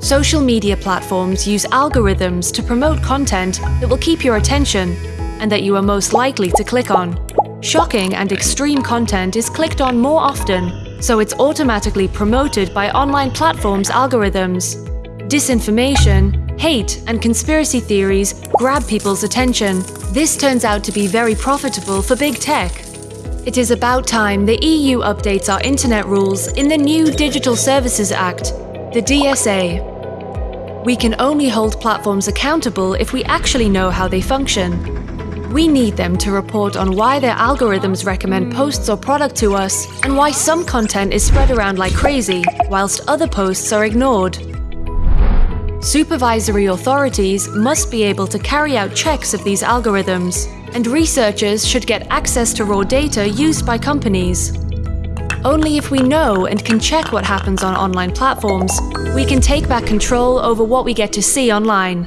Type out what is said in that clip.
Social media platforms use algorithms to promote content that will keep your attention and that you are most likely to click on. Shocking and extreme content is clicked on more often, so it's automatically promoted by online platforms' algorithms. Disinformation, hate and conspiracy theories grab people's attention. This turns out to be very profitable for big tech. It is about time the EU updates our internet rules in the new Digital Services Act, the DSA. We can only hold platforms accountable if we actually know how they function. We need them to report on why their algorithms recommend posts or product to us and why some content is spread around like crazy, whilst other posts are ignored. Supervisory authorities must be able to carry out checks of these algorithms, and researchers should get access to raw data used by companies. Only if we know and can check what happens on online platforms, we can take back control over what we get to see online.